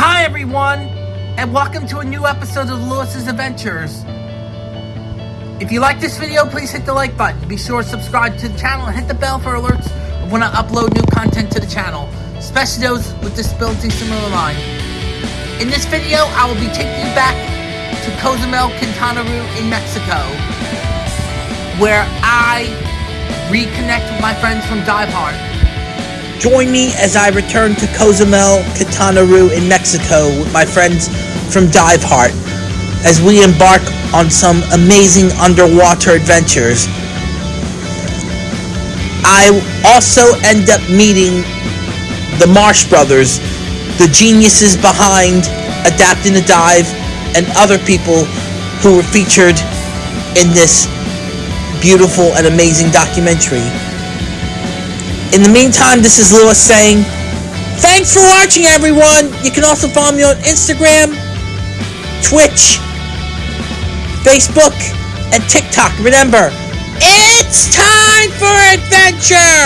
Hi everyone, and welcome to a new episode of Lewis's Adventures. If you like this video, please hit the like button. Be sure to subscribe to the channel and hit the bell for alerts when I upload new content to the channel, especially those with disabilities similar to mine. In this video, I will be taking you back to Cozumel, Quintana Roo in Mexico, where I reconnect with my friends from Dive Heart. Join me as I return to Cozumel, Quintana in Mexico with my friends from Dive Heart as we embark on some amazing underwater adventures. I also end up meeting the Marsh Brothers, the geniuses behind Adapting the Dive, and other people who were featured in this beautiful and amazing documentary. In the meantime, this is Lewis saying, Thanks for watching, everyone! You can also follow me on Instagram, Twitch, Facebook, and TikTok. Remember, it's time for adventure!